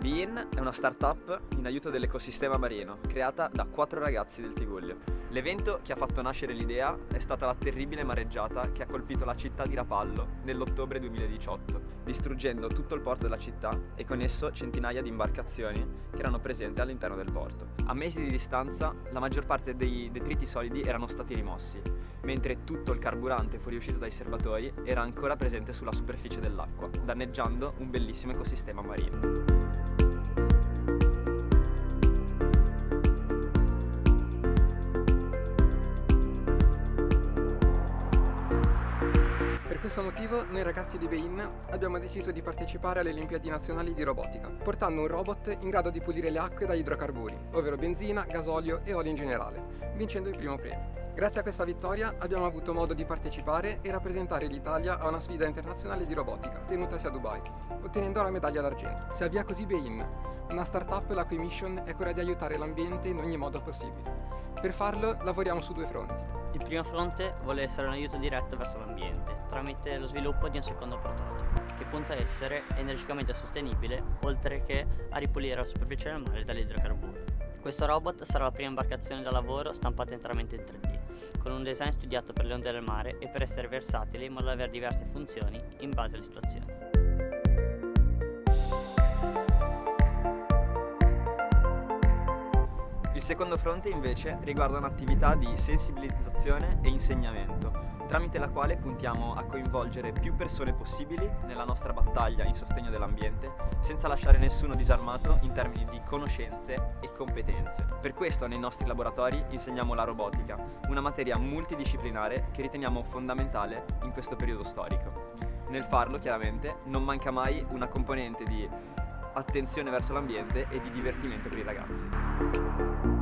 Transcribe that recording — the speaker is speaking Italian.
Bein è una startup in aiuto dell'ecosistema marino, creata da quattro ragazzi del Tigullio. L'evento che ha fatto nascere l'idea è stata la terribile mareggiata che ha colpito la città di Rapallo nell'ottobre 2018, distruggendo tutto il porto della città e con esso centinaia di imbarcazioni che erano presenti all'interno del porto. A mesi di distanza la maggior parte dei detriti solidi erano stati rimossi, mentre tutto il carburante fuoriuscito dai serbatoi era ancora presente sulla superficie dell'acqua, danneggiando un bellissimo ecosistema marino. Questo motivo noi ragazzi di Bein abbiamo deciso di partecipare alle Olimpiadi Nazionali di Robotica, portando un robot in grado di pulire le acque da idrocarburi, ovvero benzina, gasolio e olio in generale, vincendo il primo premio. Grazie a questa vittoria abbiamo avuto modo di partecipare e rappresentare l'Italia a una sfida internazionale di robotica tenutasi a Dubai, ottenendo la medaglia d'argento. Si avvia così Bein, una startup la cui mission è quella di aiutare l'ambiente in ogni modo possibile. Per farlo lavoriamo su due fronti. Il primo fronte vuole essere un aiuto diretto verso l'ambiente, tramite lo sviluppo di un secondo prototipo, che punta a essere energicamente sostenibile, oltre che a ripulire la superficie del mare dagli idrocarburi. Questo robot sarà la prima imbarcazione da lavoro stampata interamente in 3D, con un design studiato per le onde del mare e per essere versatile in modo da avere diverse funzioni in base alle situazioni. Il secondo fronte invece riguarda un'attività di sensibilizzazione e insegnamento, tramite la quale puntiamo a coinvolgere più persone possibili nella nostra battaglia in sostegno dell'ambiente, senza lasciare nessuno disarmato in termini di conoscenze e competenze. Per questo nei nostri laboratori insegniamo la robotica, una materia multidisciplinare che riteniamo fondamentale in questo periodo storico. Nel farlo, chiaramente, non manca mai una componente di attenzione verso l'ambiente e di divertimento per i ragazzi.